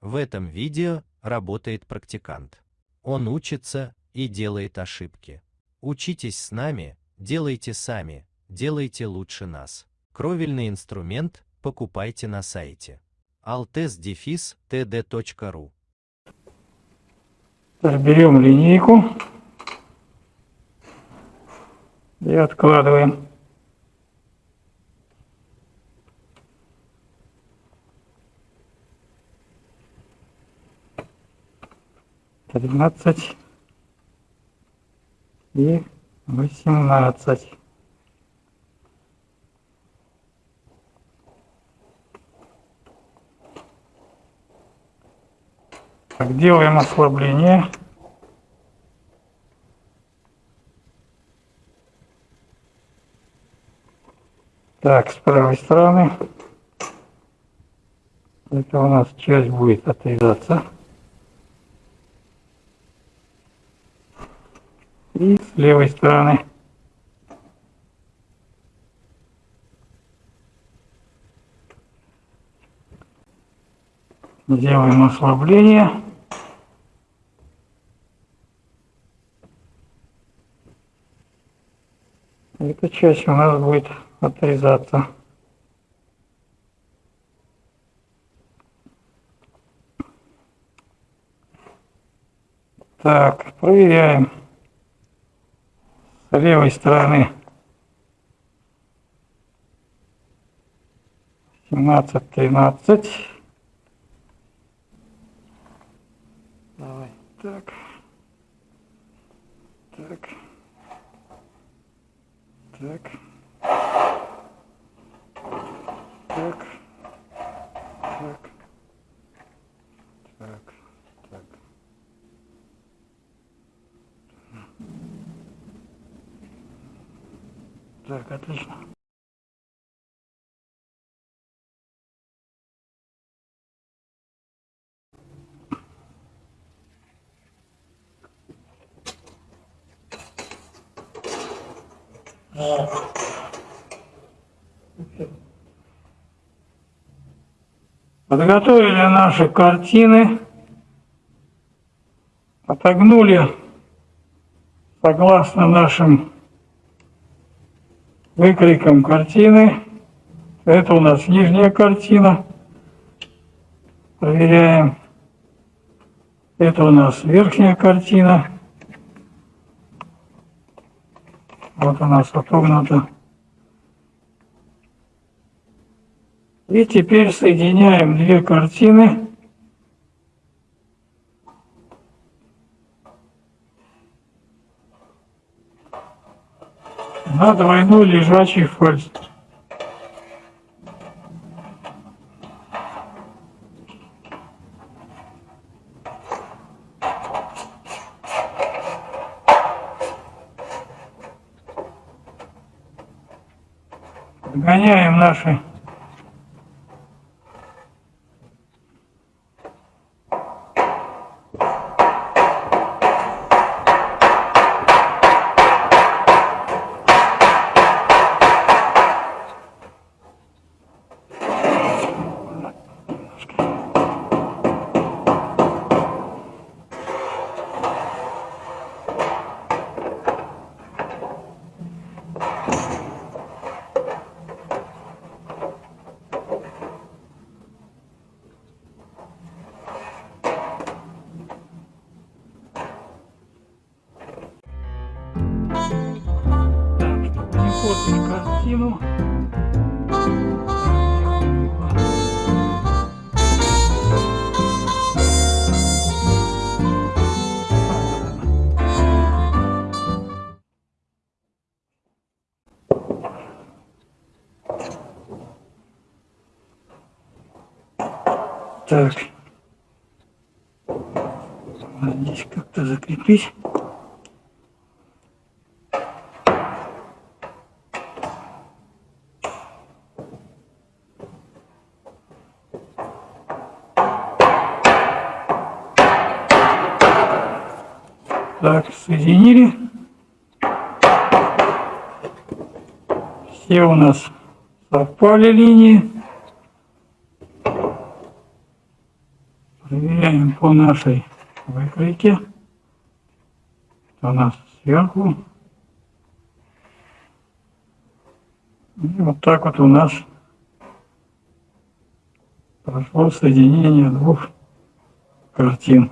В этом видео работает практикант. Он учится и делает ошибки. Учитесь с нами, делайте сами, делайте лучше нас. Кровельный инструмент покупайте на сайте altes-td.ru Берем линейку и откладываем. Тринадцать и восемнадцать. Так, делаем ослабление. Так, с правой стороны. Это у нас часть будет отрезаться. И с левой стороны. Делаем ослабление. Эта часть у нас будет отрезаться. Так, проверяем левой стороны 17, 13. Так, отлично. Подготовили наши картины, отогнули согласно нашим выкрикам картины. Это у нас нижняя картина. Проверяем. Это у нас верхняя картина. Вот у нас отогнуто. И теперь соединяем две картины. На двойной лежачий фальс. Гоняем наши картину. Так. Здесь как-то закрепить. Так, соединили. Все у нас совпали линии. Проверяем по нашей выкройке. У нас сверху. И вот так вот у нас прошло соединение двух картин.